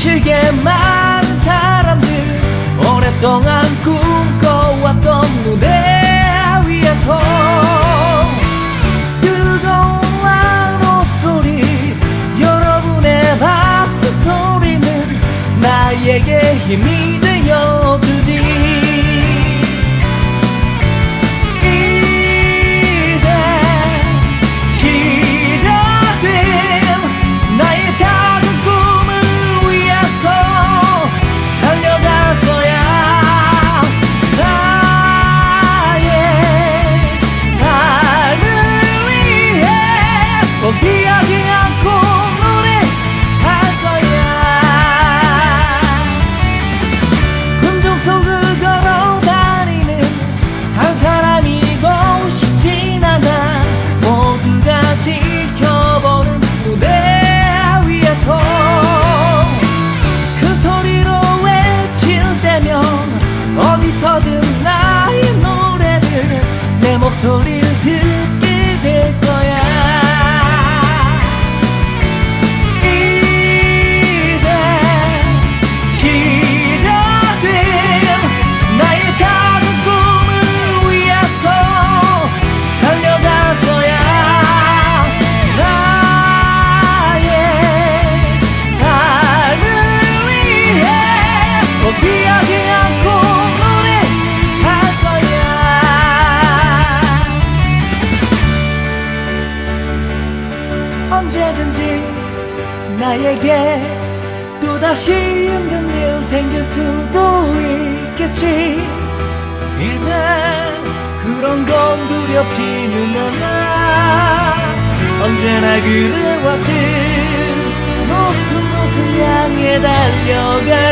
시계 많은 사람들 오랫동안 꿈꿔왔던 무대 위에서 뜨거운 환호 소리 여러분의 박수 소리는 나에게 힘이 Bom dia de 나에게 또다시 힘든 일 생길 수도 있겠지. 이제 그런 건 두렵지는 않아 언제나 그래왔듯 높은 곳을 향해 달려가